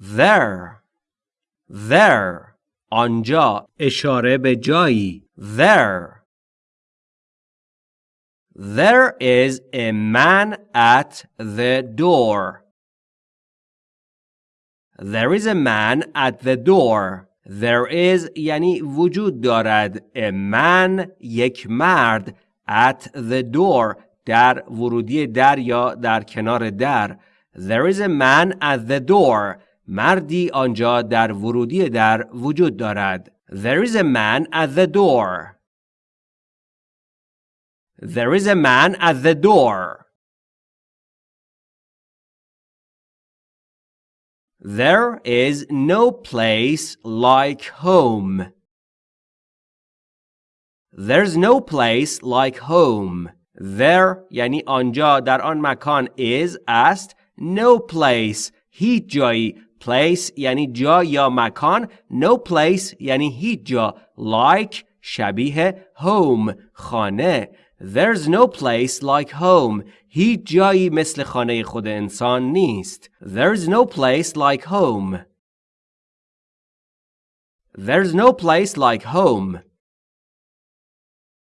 there there آنجا اشاره به جایی there There is a man at the door. There is a man at the door. There is یعنی وجود دارد. A man یک مرد at the door در ورودی در یا در کنار در. There is a man at the door. مردی آنجا در ورودی در وجود دارد. There is a man at the door. There is a man at the door. There is no place like home. There's no place like home. There یعنی آنجا در آن مکان is است no place هیچ جایی place یعنی جا یا مکان no place یعنی هیچ جا like شبیه home خانه There's no place like home. هیچ جایی مثل خانه خود انسان نیست. There's no place like home. There's no place like home.